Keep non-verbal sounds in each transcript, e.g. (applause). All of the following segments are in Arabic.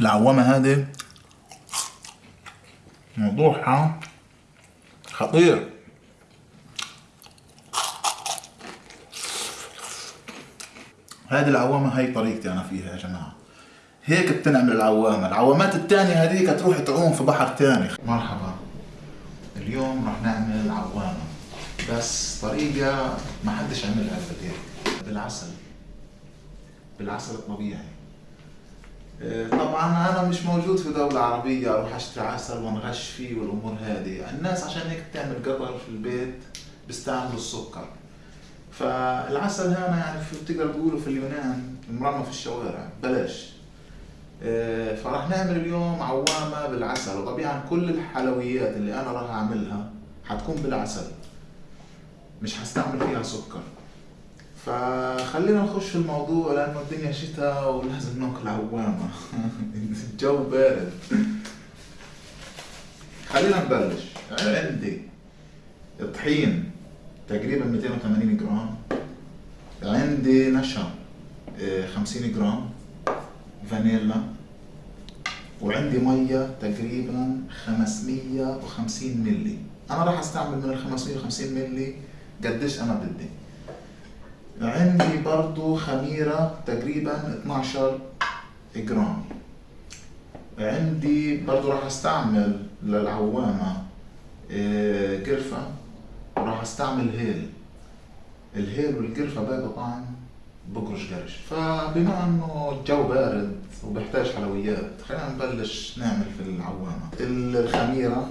العوامة هذه موضوعها خطير. هذه العوامة هي طريقتي أنا فيها يا جماعة. هيك بتنعمل العوامة. العوامات التانية هذيك تروح تعوم في بحر تاني. مرحبا. اليوم رح نعمل عوامة. بس طريقة ما حدش عملها قبل بالعسل. بالعسل الطبيعي. طبعا أنا مش موجود في دولة عربية أروح اشتري عسل وانغش فيه والأمور هذه. الناس عشان هيك بتعمل قطر في البيت بيستعملوا السكر. فالعسل هنا يعني بتقدر تقولوا في اليونان مرمى في الشوارع. بلاش. إيه، فراح نعمل اليوم عوامة بالعسل. وطبيعا كل الحلويات اللي أنا راح أعملها حتكون بالعسل. مش حستعمل فيها سكر. فخلينا نخش الموضوع لأنه الدنيا شتاء ولازم ناكل عوامة. (laughs) الجو بارد. خلينا نبلش. عندي طحين تقريبا 280 جرام. عندي نشا آه، 50 جرام فانيلا. وعندي مية تقريبا 550 ملي أنا راح أستعمل من ال 550 ملي قديش أنا بدي. عندي برضو خميرة تقريبا 12 جرام. عندي برضو راح أستعمل للعوامة آه، قرفة وراح أستعمل هيل. الهيل والقرفة بقى طعم بقرش قرش. فبما إنه الجو بارد وبحتاج حلويات خلينا نبلش نعمل في العوامة. الخميرة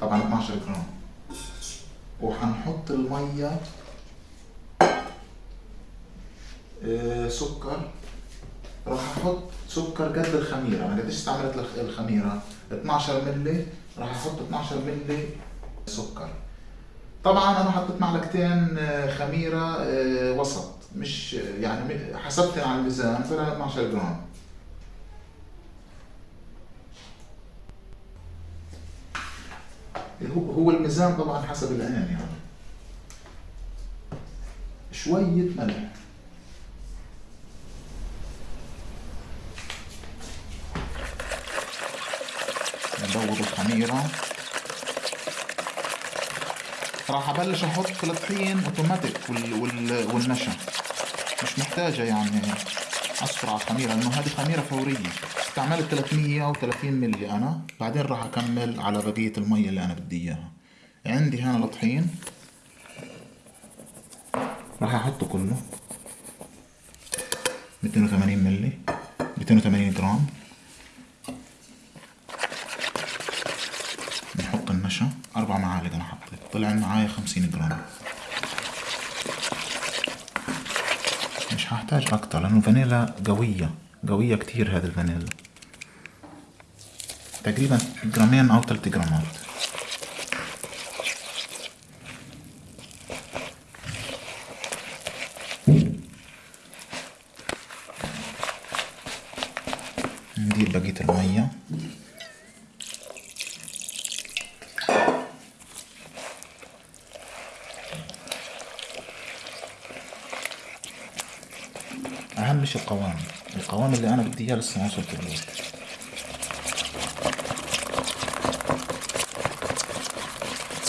طبعا 12 جرام. وحنحط المية آه، سكر. راح أحط سكر قد الخميرة. أنا قديش استعملت الخ- الخميرة؟ 12 ملي راح أحط 12 ملي سكر. طبعا أنا حطيت معلقتين آه، خميرة آه، وسط. مش يعني م- حسبت على الميزان طلع 12 جرام. هو الميزان طبعا حسب العين يعني. شوية ملح. ندور الخميرة راح أبلش أحط الطحين أوتوماتيك وال وال والنشا. مش محتاجة يعني اصفر على الخميرة لأنه هذه خميرة فورية. استعملت 330 ملي أنا بعدين راح أكمل على بقية المية اللي أنا بدي إياها. عندي هنا الطحين راح أحطه كله. 280 ملي 280 جرام. نحط النشا. أربع معالق أنا حطيت طلع معايا 50 جرام. مش هحتاج أكتر لأنه الفانيلا قوية. قوية كتير هذه الفانيلا. تقريبا جرامين أو ثلاث جرامات. ندير بقية المية. أهم شي القوام. القوام اللي أنا بدي إياه لسه ما وصلت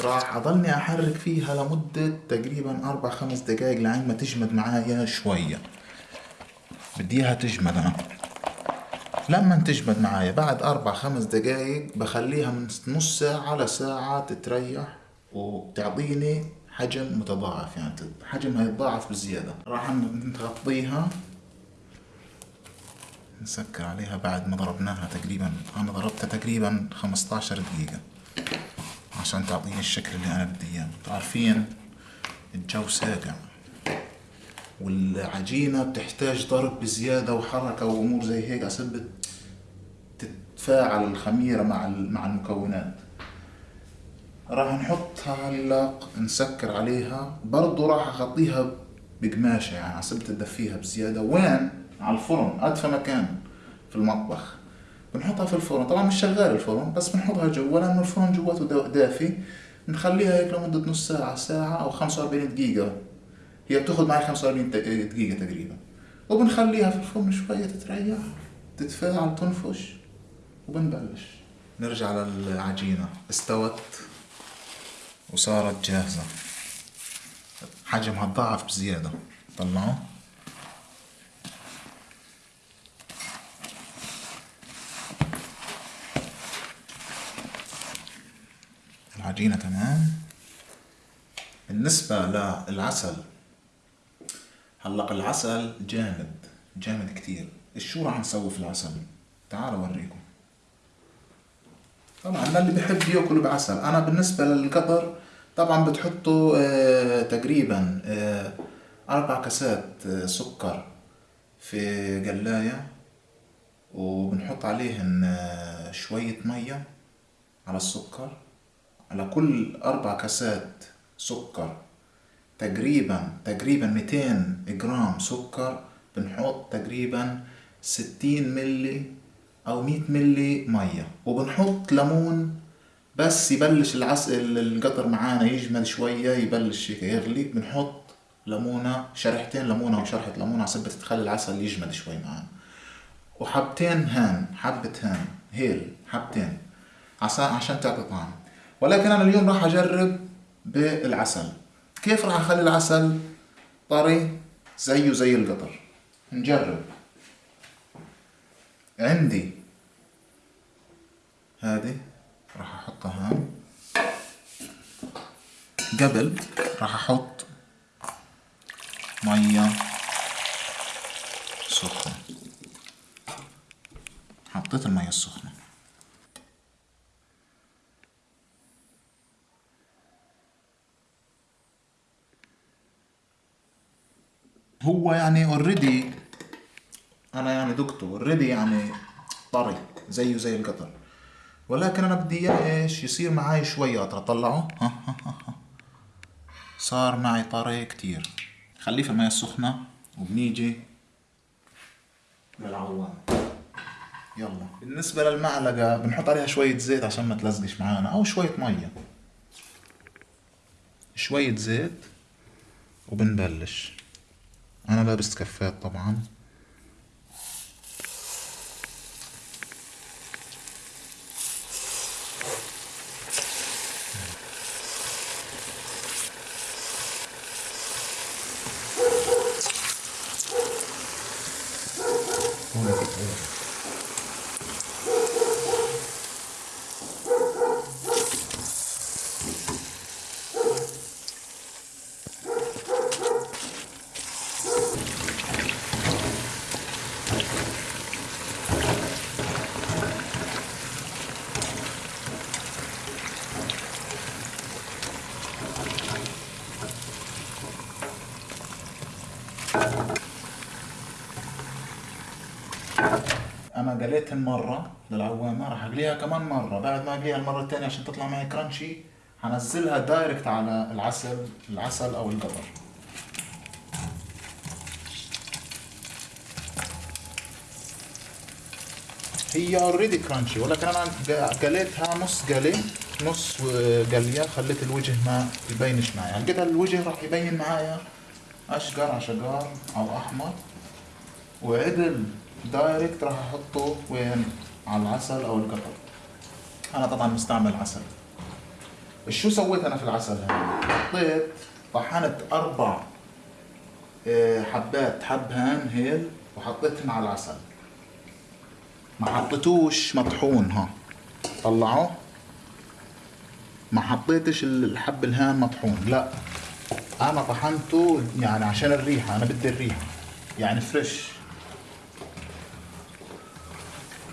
راح أضلني أحرك فيها لمدة تقريبا أربع خمس دقايق لعند ما تجمد معايا شوية. بدي إياها تجمد. أنا لما تجمد معايا بعد أربع خمس دقايق بخليها من نص ساعة لساعة تتريح وتعطيني حجم متضاعف. يعني حجمها يتضاعف بزيادة. راح نغطيها. نسكر عليها بعد ما ضربناها تقريبا أنا ضربتها تقريبا 15 دقيقة. عشان تعطيني الشكل اللي أنا بدي إياه. عارفين الجو ساقع. والعجينة بتحتاج ضرب بزيادة وحركة وأمور زي هيك عشان تتفاعل الخميرة مع مع المكونات. راح نحطها هلا نسكر عليها. برضو راح أغطيها بقماشة يعني عشان تدفيها بزيادة. وين؟ على الفرن أدفى مكان في المطبخ. بنحطها في الفرن. طبعا مش شغال الفرن بس بنحطها جوا لأنه الفرن جواته دا- دافي. نخليها هيك لمدة نص ساعة ساعة أو 45 دقيقة. هي بتاخد معي 45 دق- دقيقة تقريبا. وبنخليها في الفرن شوية تتريح تتفاعل تنفش وبنبلش. نرجع للعجينة. استوت وصارت جاهزة. حجمها تضاعف بزيادة. طلعوا. العجينة تمام؟ بالنسبة للعسل هلا العسل جامد جامد كتير. شو راح نسوي في العسل؟ تعالوا أوريكم. طبعا اللي بحب ياكل بعسل. أنا بالنسبة للقطر طبعا بتحطوا آه تقريبا آه أربع كاسات آه سكر في قلاية وبنحط عليهن شوية مية على السكر. على كل أربع كاسات سكر تقريبا تقريبا 200 جرام سكر بنحط تقريبا 60 ملي أو 100 ملي مية. وبنحط ليمون بس يبلش العسل القطر معانا يجمد شوية يبلش يغلي. بنحط ليمونة شريحتين ليمونة وشرحة ليمونة على سبة تخلي العسل يجمد شوي معانا. وحبتين هان حبة هان هيل حبتين. عشان عشان تعطي طعم. ولكن أنا اليوم راح أجرب بالعسل. كيف راح أخلي العسل؟ طري زيه زي القطر. نجرب. عندي. هذه راح أحطها. هون قبل راح أحط مية سخنة. حطيت المية السخنة. هو يعني already أنا يعني دكتور already يعني طري زيه زي القطر. ولكن أنا بدي إياه إيش؟ يصير معي شوي اطرى طلعه. صار معي طري كتير. خليه في المياه السخنة وبنيجي للعوام. يلا. بالنسبة للمعلقة بنحط عليها شوية زيت عشان ما تلزقش معانا أو شوية مية. شوية زيت وبنبلش. أنا لابس كفات طبعا. أنا قليتهن مرة للعوامه راح أقليها كمان مرة. بعد ما أقليها المرة الثانية عشان تطلع معي crunchy حنزلها direct على العسل العسل أو القطر هي already crunchy ولكن أنا قليتها نص قلي نص قلية خليت الوجه ما يبينش معي. يعني كده الوجه راح يبين معايا أشقر على أو أحمر. وعدل. direct راح أحطه وين؟ على العسل أو القطر أنا طبعا مستعمل عسل. شو سويت أنا في العسل هذا حطيت طحنت أربع آه، حبات حبهان هيل وحطيتهم على العسل. ما حطيتوش مطحون ها. طلعوه. ما حطيتش الحبهان مطحون لا. أنا طحنته يعني عشان الريحة أنا بدي الريحة. يعني فريش.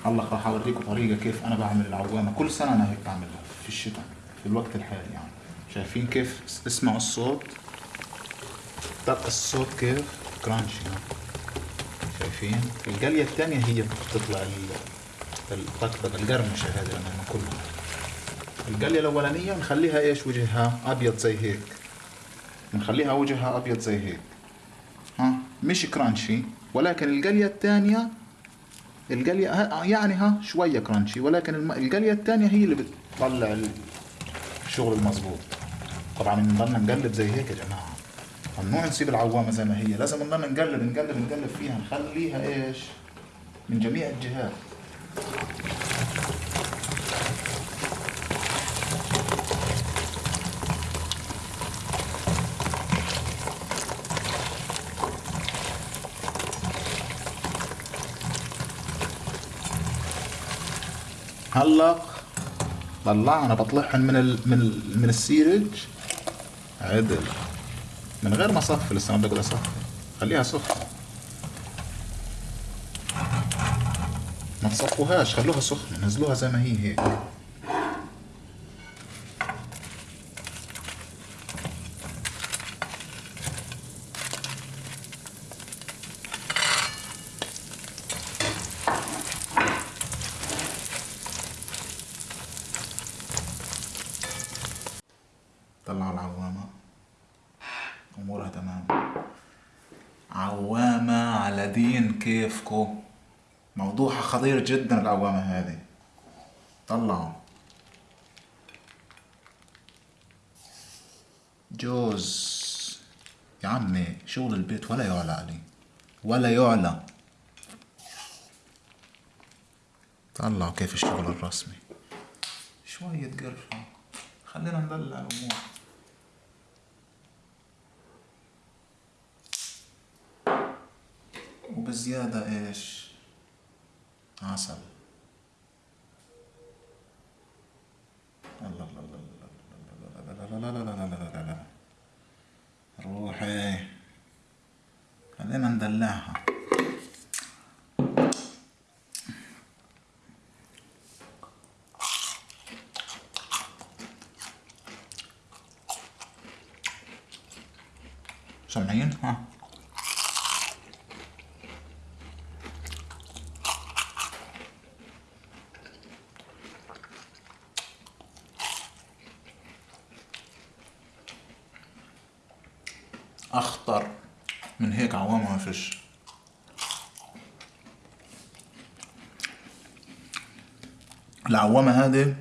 هلا راح اوريكم طريقة كيف أنا بعمل العوامة. كل سنة أنا هيك بعملها في الشتاء في الوقت الحالي يعني. شايفين كيف؟ اسمعوا الصوت. طق الصوت كيف؟ كرانشي ها شايفين؟ القلية الثانية هي بتطلع الطقطقة القرمشة هذه لما ناكلها القلية الأولانية بنخليها إيش؟ وجهها أبيض زي هيك. بنخليها وجهها أبيض زي هيك. ها؟ مش كرانشي ولكن القلية الثانية القلية يعني ها شوية كرانشي ولكن الم... القلية الثانية هي اللي بتطلع الشغل المظبوط. طبعا بنضلنا نقلب زي هيك يا جماعة. ممنوع نسيب العوامة زي ما هي لازم نضل نقلب نقلب نقلب فيها نخليها إيش؟ من جميع الجهات. هلا طلعنا بطلعهم من ال من ال من السيرج. عدل. من غير ما أصفي لسه ما بدي أصفي. خليها سخنة ما تصفوهاش خلوها سخنة نزلوها زي ما هي هيك طلعوا العوامة أمورها تمام عوامة على دين كيفكو. موضوعها خطير جدا العوامة هذه. طلعوا. جوز. يا عمي شغل البيت ولا يعلى عليه ولا يعلى. طلعوا كيف الشغل الرسمي. شوية قرفة. خلينا ندلع الأمور. وبزيادة إيش عسل الله روحي خلينا ندلعها سامعين ها أخطر. من هيك عوامة ما فيش العوامة هذه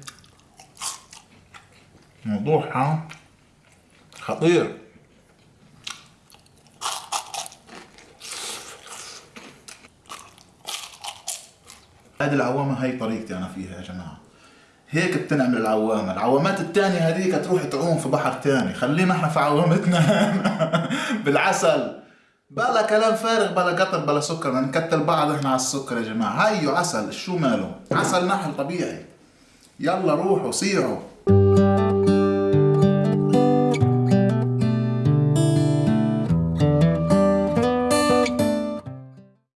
موضوعها خطير. هذه العوامة هاي طريقتي أنا فيها يا جماعة. هيك بتنعمل العوامة. العوامات التانية هذيك تروح تعوم في بحر تاني. خلينا إحنا في عوامتنا. (laughs) بالعسل. بلا كلام فارغ بلا قطر بلا سكر. نكتل بعض إحنا على السكر يا جماعة. هيو عسل. شو ماله؟ عسل نحل طبيعي. يلا روحوا صيعوا.